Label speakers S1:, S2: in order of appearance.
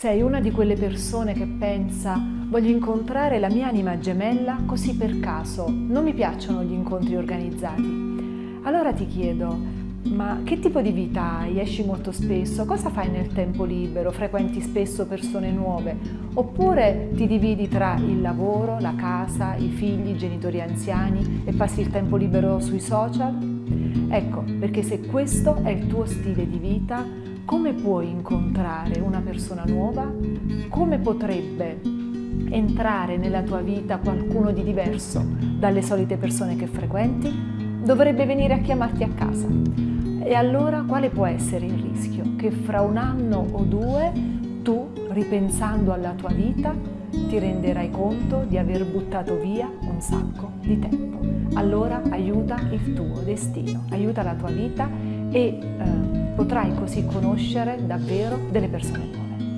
S1: Sei una di quelle persone che pensa voglio incontrare la mia anima gemella così per caso, non mi piacciono gli incontri organizzati. Allora ti chiedo, ma che tipo di vita hai? Esci molto spesso? Cosa fai nel tempo libero? Frequenti spesso persone nuove? Oppure ti dividi tra il lavoro, la casa, i figli, i genitori anziani e passi il tempo libero sui social? Ecco, perché se questo è il tuo stile di vita, come puoi incontrare una persona nuova? Come potrebbe entrare nella tua vita qualcuno di diverso dalle solite persone che frequenti? Dovrebbe venire a chiamarti a casa. E allora quale può essere il rischio? Che fra un anno o due tu, ripensando alla tua vita, ti renderai conto di aver buttato via un sacco di tempo. Allora aiuta il tuo destino, aiuta la tua vita e eh, potrai così conoscere davvero delle persone nuove.